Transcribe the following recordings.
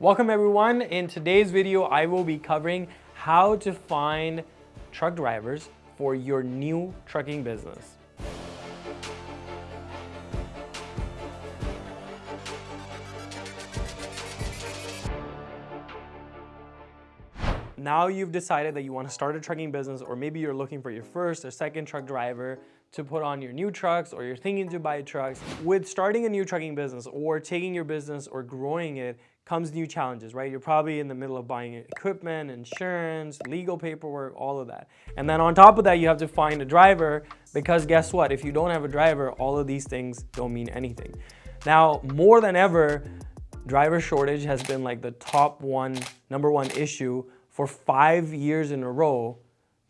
Welcome everyone. In today's video, I will be covering how to find truck drivers for your new trucking business. Now you've decided that you want to start a trucking business or maybe you're looking for your first or second truck driver to put on your new trucks or you're thinking to buy trucks. With starting a new trucking business or taking your business or growing it comes new challenges, right? You're probably in the middle of buying equipment, insurance, legal paperwork, all of that. And then on top of that, you have to find a driver because guess what? If you don't have a driver, all of these things don't mean anything. Now, more than ever, driver shortage has been like the top one, number one issue for five years in a row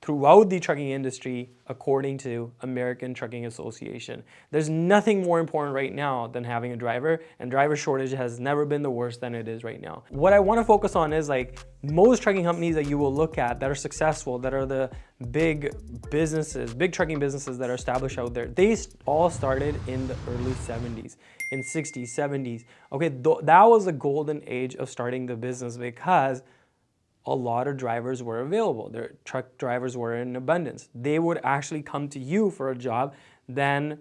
throughout the trucking industry according to American Trucking Association. There's nothing more important right now than having a driver and driver shortage has never been the worst than it is right now. What I want to focus on is like most trucking companies that you will look at that are successful, that are the big businesses, big trucking businesses that are established out there, they all started in the early 70s, in 60s, 70s. Okay, that was the golden age of starting the business because a lot of drivers were available. Their truck drivers were in abundance. They would actually come to you for a job than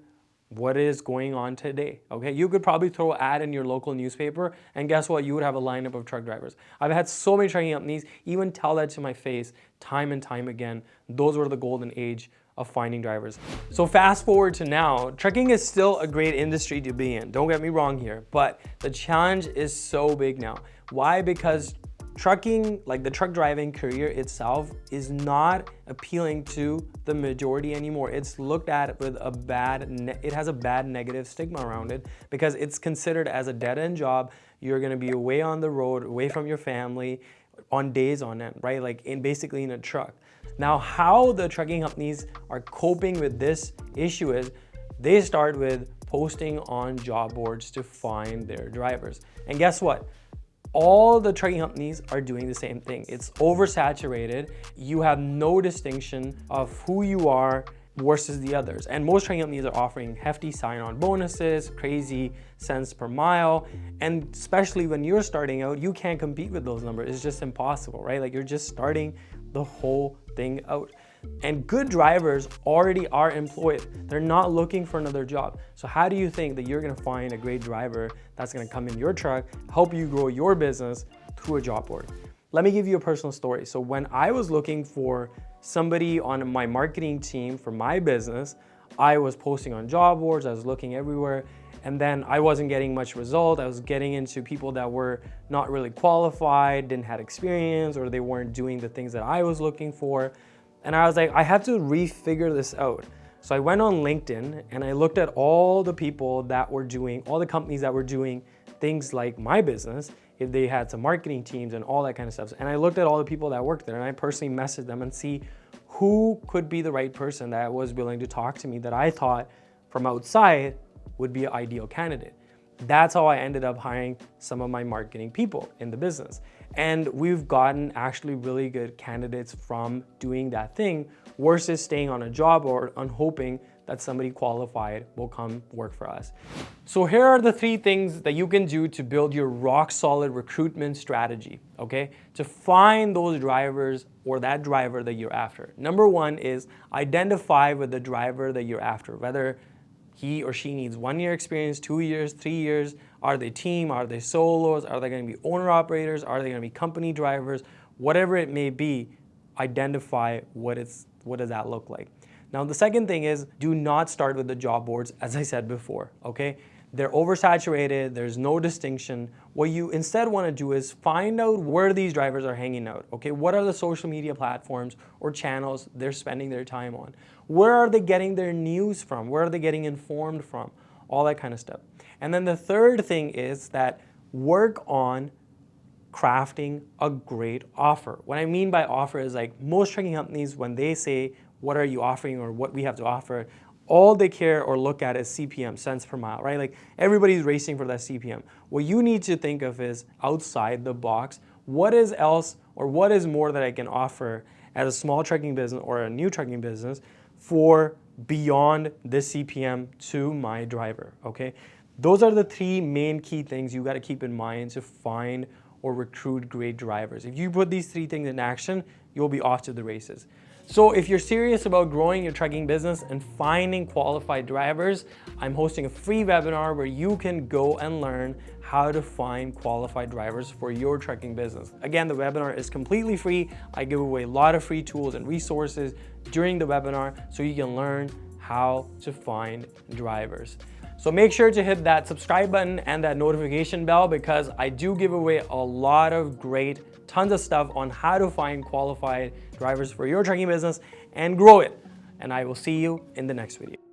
what is going on today, okay? You could probably throw an ad in your local newspaper and guess what? You would have a lineup of truck drivers. I've had so many trucking companies even tell that to my face time and time again. Those were the golden age of finding drivers. So fast forward to now, trucking is still a great industry to be in. Don't get me wrong here, but the challenge is so big now. Why? Because trucking, like the truck driving career itself is not appealing to the majority anymore. It's looked at with a bad, it has a bad negative stigma around it because it's considered as a dead-end job. You're gonna be away on the road, away from your family on days on end, right? Like in basically in a truck. Now, how the trucking companies are coping with this issue is they start with posting on job boards to find their drivers. And guess what? All the trucking companies are doing the same thing. It's oversaturated. You have no distinction of who you are versus the others. And most trucking companies are offering hefty sign-on bonuses, crazy cents per mile. And especially when you're starting out, you can't compete with those numbers. It's just impossible, right? Like you're just starting the whole thing out. And good drivers already are employed. They're not looking for another job. So how do you think that you're gonna find a great driver that's gonna come in your truck, help you grow your business through a job board? Let me give you a personal story. So when I was looking for somebody on my marketing team for my business, I was posting on job boards, I was looking everywhere, and then I wasn't getting much result. I was getting into people that were not really qualified, didn't have experience, or they weren't doing the things that I was looking for. And I was like, I have to refigure this out. So I went on LinkedIn and I looked at all the people that were doing, all the companies that were doing things like my business, if they had some marketing teams and all that kind of stuff. And I looked at all the people that worked there and I personally messaged them and see who could be the right person that was willing to talk to me that I thought from outside would be an ideal candidate. That's how I ended up hiring some of my marketing people in the business. And we've gotten actually really good candidates from doing that thing versus staying on a job or on hoping that somebody qualified will come work for us. So here are the three things that you can do to build your rock solid recruitment strategy, okay? To find those drivers or that driver that you're after. Number one is identify with the driver that you're after, whether he or she needs one year experience, two years, three years. Are they team? Are they solos? Are they going to be owner operators? Are they going to be company drivers? Whatever it may be, identify what, it's, what does that look like. Now, the second thing is do not start with the job boards, as I said before, okay? They're oversaturated, there's no distinction. What you instead want to do is find out where these drivers are hanging out, okay? What are the social media platforms or channels they're spending their time on? Where are they getting their news from? Where are they getting informed from? All that kind of stuff. And then the third thing is that work on crafting a great offer. What I mean by offer is like most trucking companies, when they say, what are you offering or what we have to offer, all they care or look at is CPM, cents per mile, right? Like everybody's racing for that CPM. What you need to think of is outside the box, what is else or what is more that I can offer as a small trucking business or a new trucking business for beyond this CPM to my driver, okay? Those are the three main key things you gotta keep in mind to find or recruit great drivers. If you put these three things in action, you'll be off to the races. So if you're serious about growing your trucking business and finding qualified drivers, I'm hosting a free webinar where you can go and learn how to find qualified drivers for your trucking business. Again, the webinar is completely free. I give away a lot of free tools and resources during the webinar so you can learn how to find drivers. So make sure to hit that subscribe button and that notification bell because I do give away a lot of great tons of stuff on how to find qualified drivers for your trucking business and grow it. And I will see you in the next video.